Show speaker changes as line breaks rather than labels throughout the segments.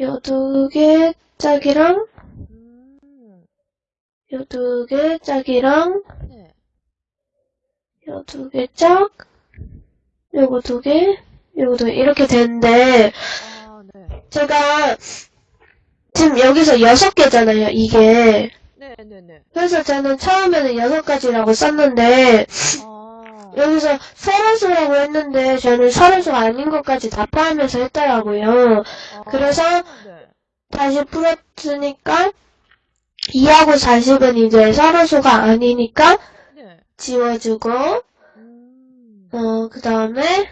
요 두 개 짝이랑
음,
요두 개 짝이랑
네.
요 두 개 짝, 요거 두 개, 요거 두 개, 이렇게 되는데,
아, 네.
제가 지금 여기서 여섯 개잖아요, 이게.
네, 네, 네.
그래서 저는 처음에는 여섯 가지라고 썼는데,
아,
여기서 서로수라고 했는데, 저는 서로수가 아닌 것까지 다 포함해서 했더라고요.
아,
그래서
네.
다시 풀었으니까, 2하고 40은 이제 서로수가 아니니까,
네.
지워주고,
음,
어, 그 다음에,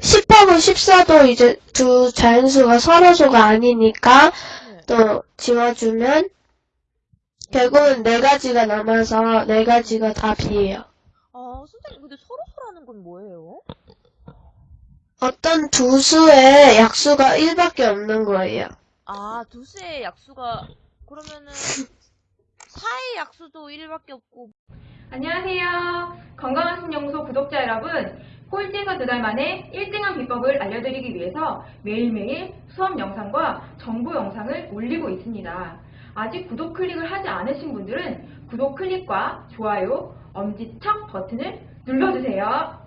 10하고 14도 이제 두 자연수가 서로수가 아니니까
네.
또 지워주면 결국은 네 가지가 남아서 네 가지가 답이에요.
아, 선생님, 근데 서로서라는 건 뭐예요?
어떤 두 수의 약수가 1밖에 없는 거예요.
아, 두 수의 약수가, 그러면은, 사의 약수도 1밖에 없고,
안녕하세요. 건강한 신영소 구독자 여러분. 꼴찌에서 두 달 만에 1등한 비법을 알려드리기 위해서 매일매일 수업 영상과 정보 영상을 올리고 있습니다. 아직 구독 클릭을 하지 않으신 분들은 구독 클릭과 좋아요, 엄지척 버튼을 눌러주세요.